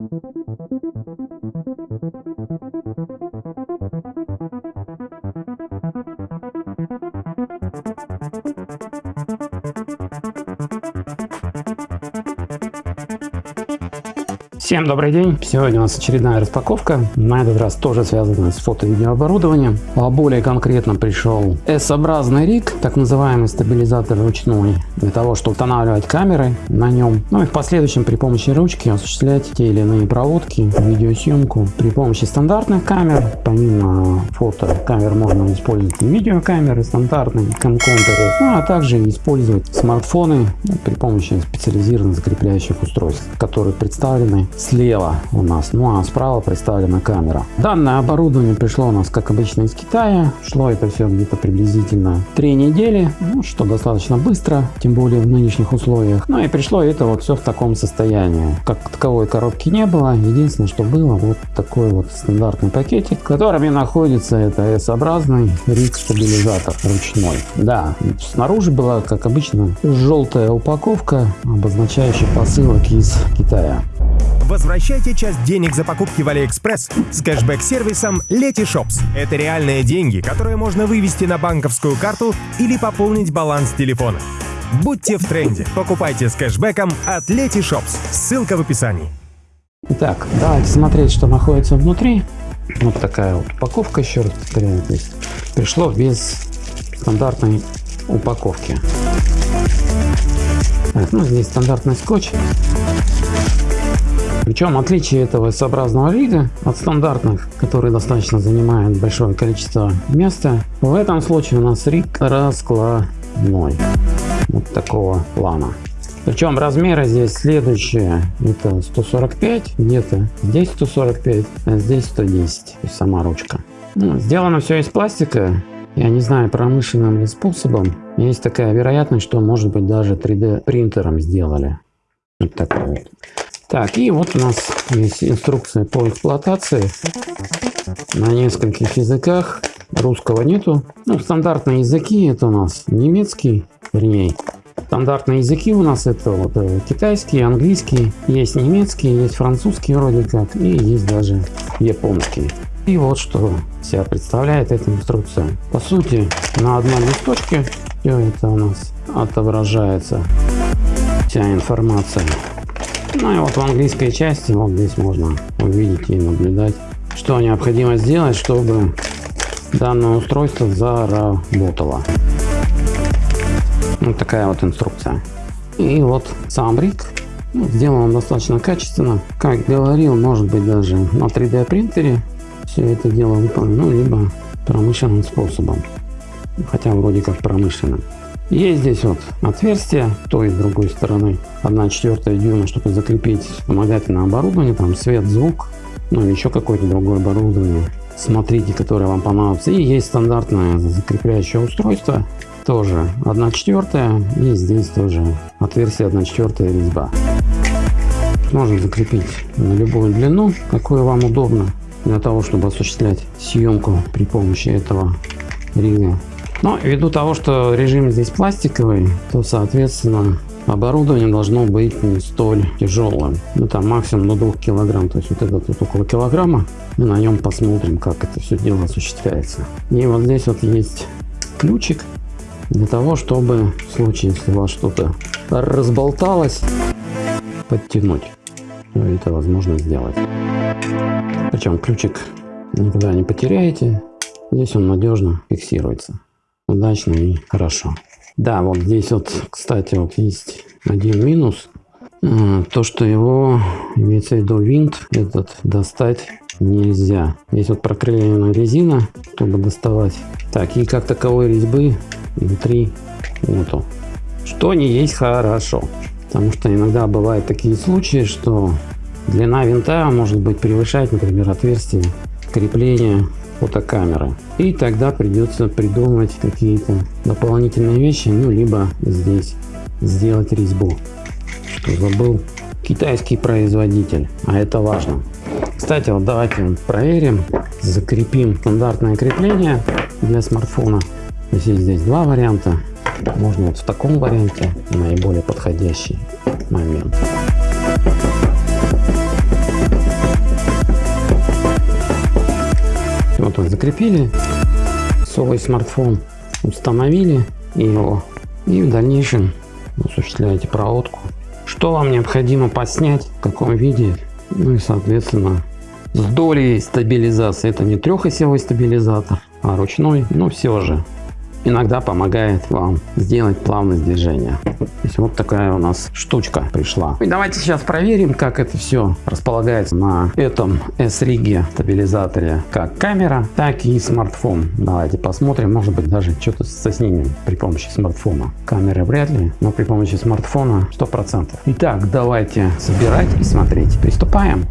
Thank you. Всем добрый день! Сегодня у нас очередная распаковка, на этот раз тоже связанная с фото-видеооборудованием. А более конкретно пришел S-образный риг, так называемый стабилизатор ручной, для того, чтобы устанавливать камеры на нем, ну и в последующем при помощи ручки осуществлять те или иные проводки, видеосъемку при помощи стандартных камер. Помимо фото камер можно использовать и видеокамеры стандартные, камконтеры, ну а также использовать смартфоны при помощи специализированных закрепляющих устройств, которые представлены слева у нас, ну а справа представлена камера. Данное оборудование пришло у нас, как обычно, из Китая. Шло это все где-то приблизительно три недели, ну, что достаточно быстро, тем более в нынешних условиях. Ну и пришло это вот все в таком состоянии. Как таковой коробки не было, единственное, что было, вот такой вот стандартный пакетик, в котором и находится это S-образный риг стабилизатор ручной. Да, снаружи была, как обычно, желтая упаковка, обозначающая посылок из Китая. Возвращайте часть денег за покупки в Алиэкспресс с кэшбэк-сервисом Letyshops. Это реальные деньги, которые можно вывести на банковскую карту или пополнить баланс телефона. Будьте в тренде. Покупайте с кэшбэком от Letyshops. Ссылка в описании. Итак, давайте смотреть, что находится внутри. Вот такая вот упаковка, еще раз повторяю, здесь пришло без стандартной упаковки. Так, ну здесь стандартный скотч. Причем отличие этого S-образного рига от стандартных, которые достаточно занимают большое количество места, в этом случае у нас риг раскладной. Вот такого плана. Причем размеры здесь следующие. Это 145, где-то здесь 145, а здесь 110. То есть сама ручка. Ну, сделано все из пластика. Я не знаю промышленным ли способом. Есть такая вероятность, что может быть даже 3D принтером сделали. Вот такой вот. Так, и вот у нас есть инструкция по эксплуатации на нескольких языках. Русского нету. Ну, стандартные языки это у нас немецкий, вернее, стандартные языки у нас это вот э, китайский, английский, есть немецкий, есть французский вроде как, и есть даже японский. И вот что себя представляет эта инструкция. По сути, на одном листочке все это у нас отображается, вся информация. Ну и вот в английской части, вот здесь можно увидеть и наблюдать, что необходимо сделать, чтобы данное устройство заработало. Вот такая вот инструкция. И вот сам рик сделан достаточно качественно. Как говорил, может быть даже на 3D принтере все это дело выполнено, ну, либо промышленным способом. Хотя вроде как промышленным. Есть здесь вот отверстие той и другой стороны. 1 четвертая дюйма, чтобы закрепить вспомогательное оборудование, там свет, звук, ну или еще какое-то другое оборудование. Смотрите, которое вам понадобится. И есть стандартное закрепляющее устройство, тоже 1 четвертая. И здесь тоже отверстие 1 четвертая резьба. Можно закрепить на любую длину, какую вам удобно, для того, чтобы осуществлять съемку при помощи этого рига. Но ввиду того, что режим здесь пластиковый, то соответственно оборудование должно быть не столь тяжелым. Ну там максимум до 2 килограмм. То есть вот это тут около килограмма. Мы на нем посмотрим, как это все дело осуществляется. И вот здесь вот есть ключик для того, чтобы в случае, если у вас что-то разболталось, подтянуть. Ну, это возможно сделать. Причем ключик никуда не потеряете. Здесь он надежно фиксируется удачно и хорошо. Да, вот здесь вот, кстати, вот есть один минус. То, что его, имеется в виду винт, этот достать нельзя. Здесь вот проклеена резина, чтобы доставать. Так, и как таковой резьбы внутри нету. Что не есть хорошо. Потому что иногда бывают такие случаи, что длина винта может быть превышать, например, отверстие крепления фотокамеры. И тогда придется придумать какие-то дополнительные вещи, ну либо здесь сделать резьбу. Что забыл китайский производитель, а это важно. Кстати, вот давайте проверим, закрепим стандартное крепление для смартфона. То есть здесь два варианта. Можно вот в таком варианте наиболее подходящий момент. Вот закрепили свой смартфон, установили его и в дальнейшем осуществляете проводку. Что вам необходимо поснять, в каком виде, ну и соответственно с долей стабилизации. Это не трехосевой стабилизатор, а ручной, но все же иногда помогает вам сделать плавность движения. То есть вот такая у нас штучка пришла. И давайте сейчас проверим, как это все располагается на этом S-риге стабилизаторе, как камера, так и смартфон. Давайте посмотрим, может быть даже что-то со снением при помощи смартфона. Камеры вряд ли, но при помощи смартфона 100%. Итак, давайте собирать и смотреть. Приступаем.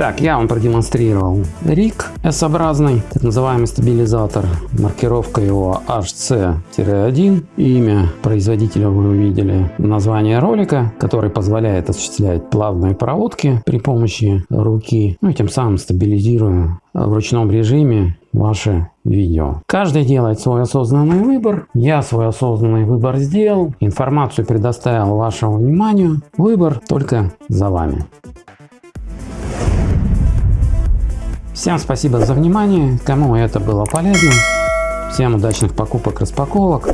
Итак, я вам продемонстрировал рик S-образный, так называемый стабилизатор. Маркировка его HC-1. Имя производителя вы увидели. Название ролика, который позволяет осуществлять плавные проводки при помощи руки. Ну и тем самым стабилизируя в ручном режиме ваше видео. Каждый делает свой осознанный выбор. Я свой осознанный выбор сделал. Информацию предоставил вашему вниманию. Выбор только за вами. Всем спасибо за внимание. Кому это было полезно. Всем удачных покупок, распаковок.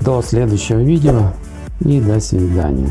До следующего видео и до свидания.